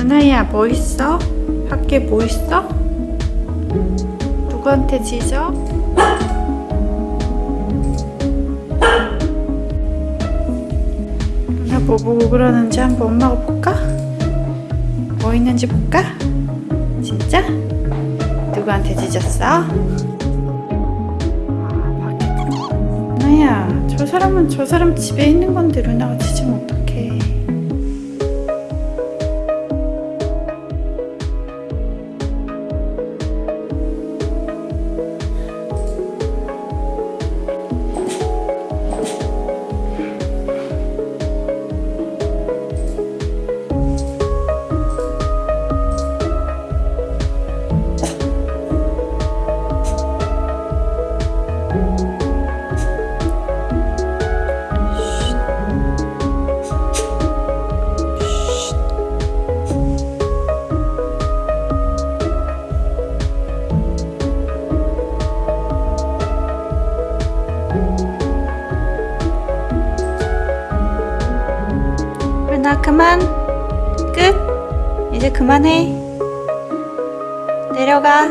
은하야 뭐 있어? 밖에 뭐 있어? 누구한테 지져? 누나 뭐 보고 그러는지 한번 엄마가 볼까? 뭐 있는지 볼까? 진짜? 누구한테 짖었어? 아. 누나야, 저 사람은 저 사람 집에 있는 건데 루나가 짖 나 그만. 끝. 이제 그만해. 내려가